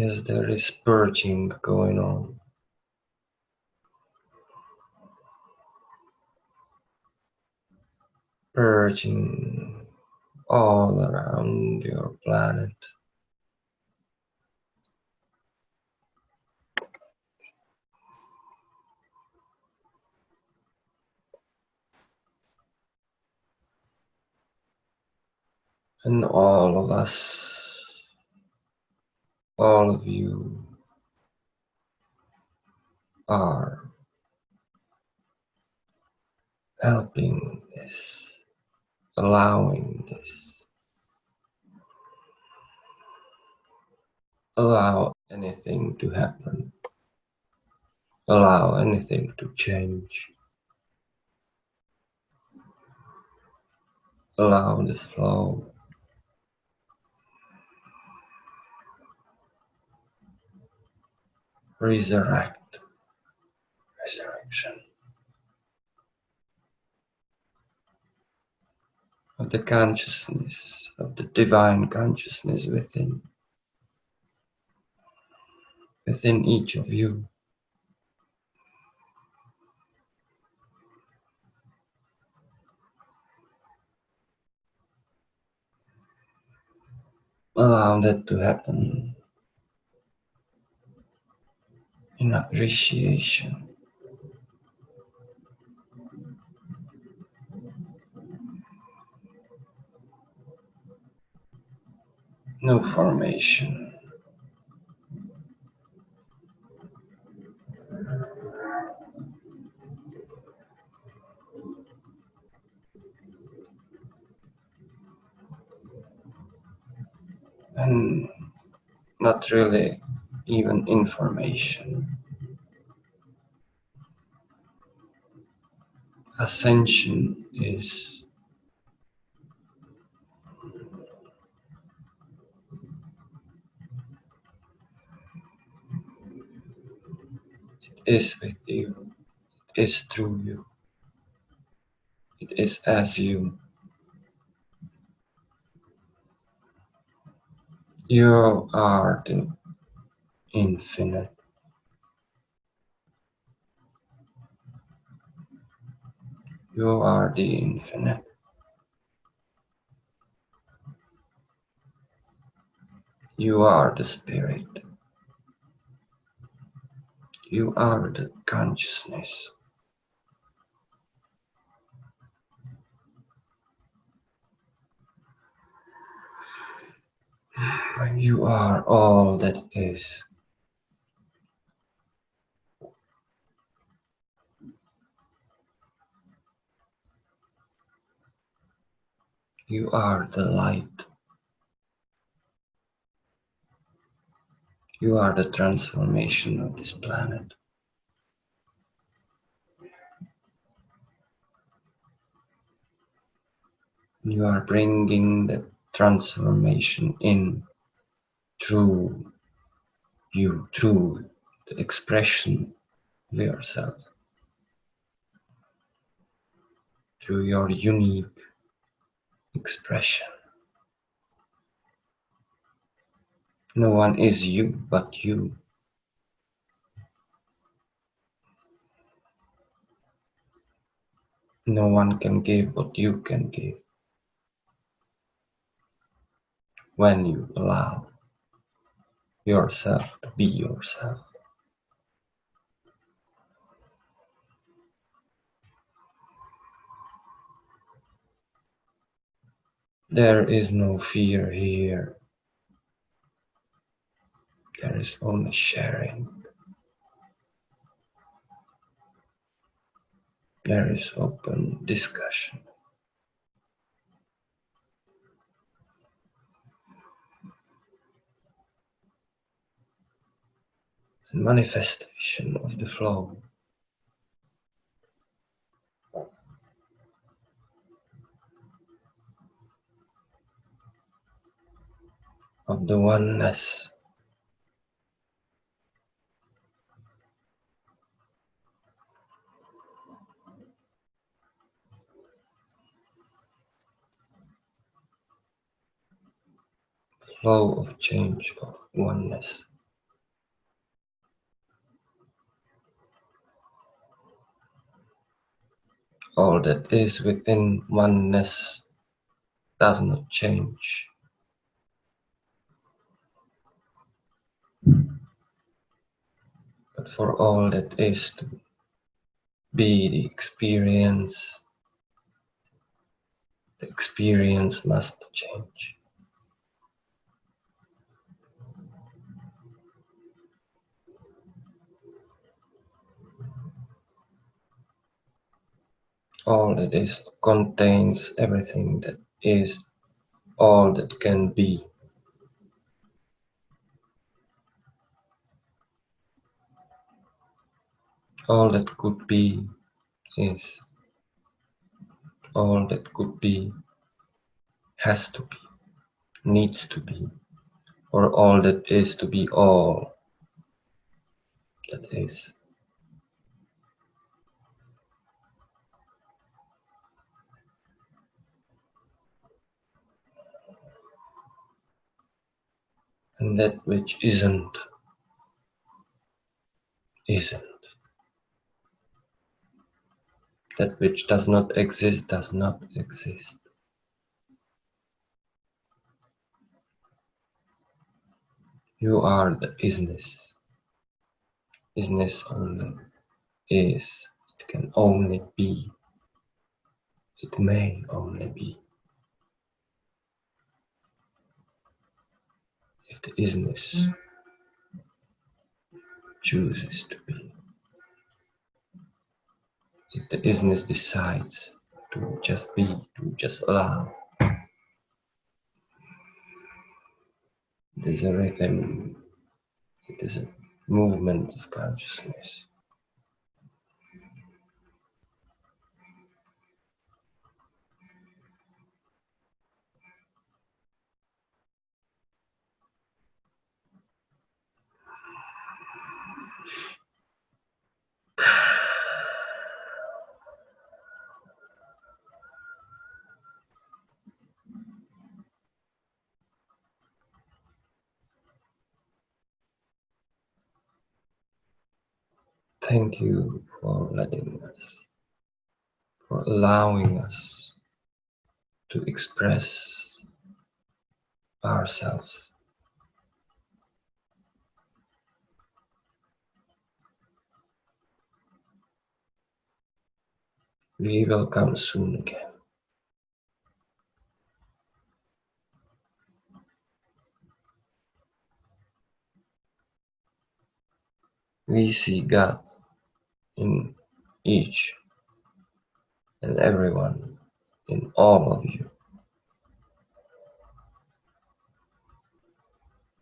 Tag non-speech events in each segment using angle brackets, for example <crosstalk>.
Yes, there is purging going on. Purging all around your planet. And all of us, all of you are helping this, allowing this. Allow anything to happen. Allow anything to change. Allow the flow resurrect, resurrection. Of the consciousness, of the divine consciousness within, within each of you. Allow that to happen in appreciation. No formation. And not really even information. Ascension is it is with you, it is through you, it is as you. You are the infinite. You are the infinite. You are the spirit. You are the consciousness. <sighs> You are all that is. You are the light. You are the transformation of this planet. You are bringing the transformation in through you, through the expression of yourself, through your unique expression. No one is you but you. No one can give what you can give when you allow yourself to be yourself. There is no fear here. There is only sharing. There is open discussion. Manifestation of the flow. of the oneness. Flow of change of oneness. All that is within oneness does not change. But for all that is to be the experience, the experience must change. all that is contains everything that is all that can be. All that could be is. All that could be has to be, needs to be, or all that is to be all that is. and that which isn't, isn't. That which does not exist does not exist. You are the isness. Isness only is. It can only be. It may only be. if the isness mm. chooses to be. The isness decides to just be, to just allow. It is a rhythm, it is a movement of consciousness. Thank you for letting us, for allowing us to express ourselves. We will come soon again. We see God in each and everyone, in all of you.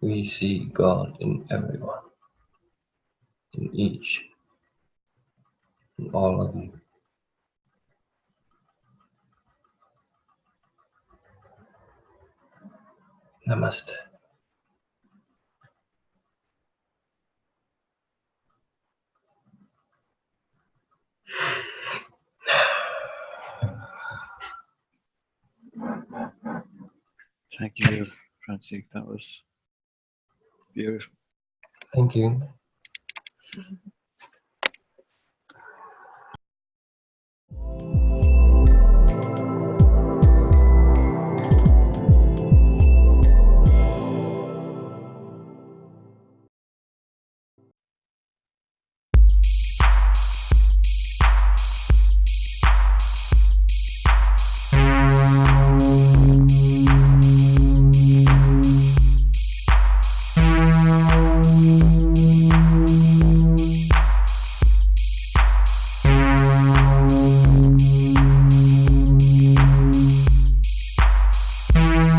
We see God in everyone, in each and all of you. Namaste. Thank you, Francis. That was beautiful. Thank you. <laughs> Peace.